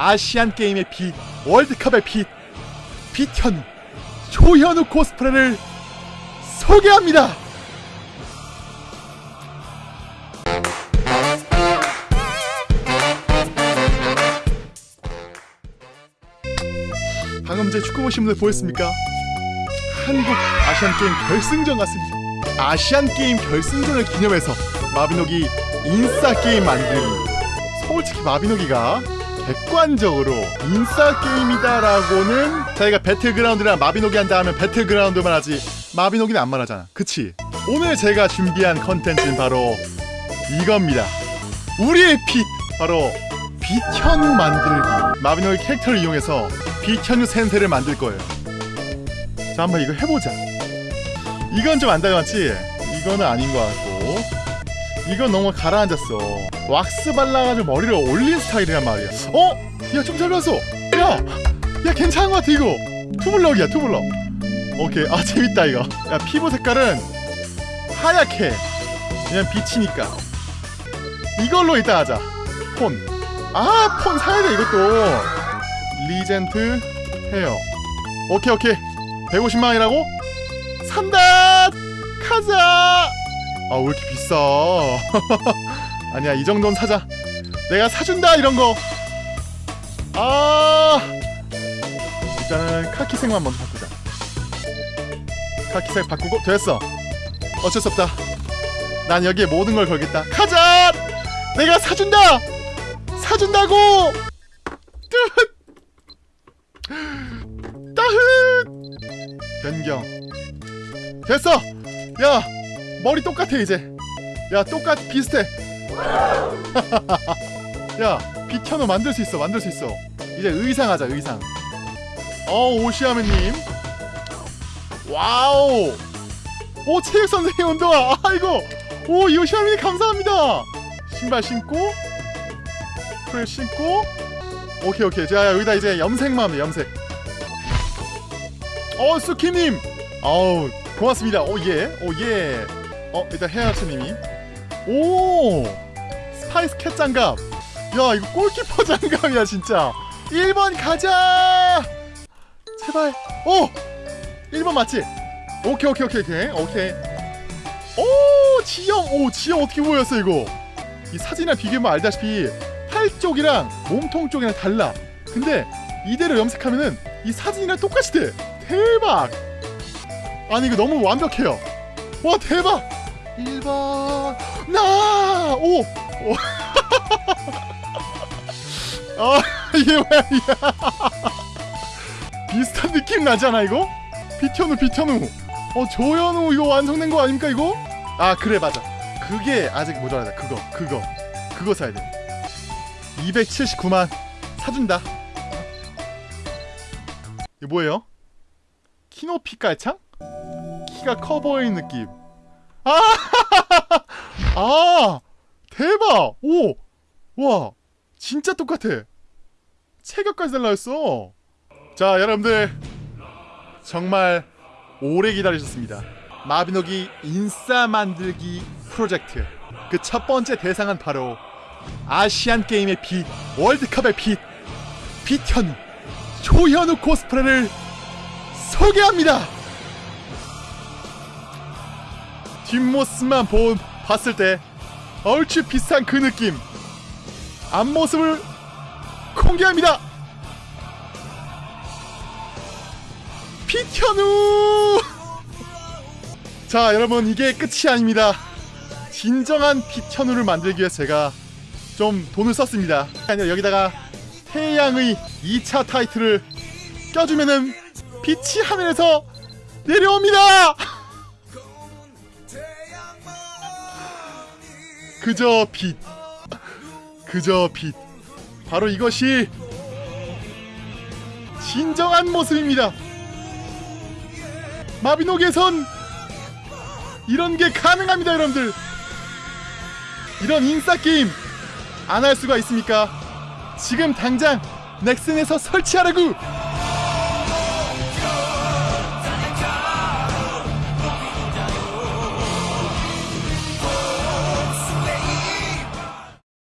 아시안 게임의 빛, 월드컵의 빛, 빛현우, 조현우 코스프레를 소개합니다. 방금 제 축구 보신 분들 보였습니까? 한국 아시안 게임 결승전 같습니다. 아시안 게임 결승전을 기념해서 마비노기 인싸 게임 만들기. 솔직히 마비노기가 객관적으로 인싸 게임이다라고는 자기가 배틀그라운드랑 마비노기 한다 하면 배틀그라운드만 하지 마비노기는 안 말하잖아. 그치? 오늘 제가 준비한 컨텐츠는 바로 이겁니다. 우리의 빛 바로 빛현우 만들기. 마비노기 캐릭터를 이용해서 빛현우 센세를 만들 거예요. 자 한번 이거 해보자. 이건 좀 안 닮았지? 이거는 아닌 것 같고 이건 너무 가라앉았어. 왁스 발라가지고 머리를 올린 스타일이란 말이야. 어? 야 좀 잘 봤어. 야, 야 괜찮은 것 같아 이거. 투블럭이야 투블럭. 오케이 아 재밌다 이거. 야 피부 색깔은 하얗게 그냥 빛이니까. 이걸로 일단 하자. 폰. 아 폰 사야 돼 이것도. 리젠트 헤어. 오케이 오케이. 150만 원이라고? 산다! 가자! 아왜 이렇게 비싸? 아니야 이 정도는 사자. 내가 사준다 이런 거. 아 일단은 카키색만 먼저 바꾸자. 카키색 바꾸고 됐어. 어쩔 수 없다. 난 여기에 모든 걸 걸겠다. 가자! 내가 사준다! 사준다고! 뜨 따흐! 변경. 됐어! 야! 머리 똑같아, 이제. 야, 똑같, 비슷해. 야, 비켜노 만들 수 있어, 만들 수 있어. 이제 의상 하자, 의상. 어, 오시아메님. 와우! 오, 체육 선생님 운동화! 아이고! 오, 요시아메님 감사합니다! 신발 신고, 풀 신고, 오케이, 오케이. 자, 여기다 이제 염색만 하면 돼, 염색. 어 수키님 어우 고맙습니다 오예 오예 어 일단 헤아츠님이. 오! 스파이스 캣 장갑. 야 이거 골키퍼 장갑이야 진짜. 1번 가자! 제발. 오! 1번 맞지? 오케이 오케이 오케이 오케이 오케이. 오 지형 오 지형 어떻게 보였어 이거? 이 사진이랑 비교하면 알다시피 팔 쪽이랑 몸통 쪽이랑 달라. 근데 이대로 염색하면은 이 사진이랑 똑같이 돼. 대박! 아니 이거 너무 완벽해요. 와 대박! 1번 나! 오! 오. 아 이게 뭐야 이게 비슷한 느낌 나잖아 이거? 비현우 비현우 어 조현우 이거 완성된 거 아닙니까 이거? 아 그래 맞아 그게 아직 모자라다 그거 그거 그거 사야 돼 279만 사준다 이게 뭐예요? 키높이 깔창? 키가 커 보이는 느낌. 아, 아, 대박! 오, 와, 진짜 똑같아. 체격까지 달라졌어. 자, 여러분들 정말 오래 기다리셨습니다. 마비노기 인싸 만들기 프로젝트. 그 첫 번째 대상은 바로 아시안 게임의 빛, 월드컵의 빛, 빛현우, 조현우 코스프레를 소개합니다. 뒷모습만 본 봤을 때 얼추 비슷한 그 느낌. 앞모습을 공개합니다. 피현우. 자, 여러분 이게 끝이 아닙니다. 진정한 피현우를 만들기 위해 제가 좀 돈을 썼습니다. 여기다가 태양의 2차 타이틀을 껴주면은 빛이 하늘에서 내려옵니다. 그저 빛, 그저 빛. 바로 이것이 진정한 모습입니다. 마비노기에선 이런 게 가능합니다, 여러분들. 이런 인싸 게임 안 할 수가 있습니까? 지금 당장 넥슨에서 설치하라고!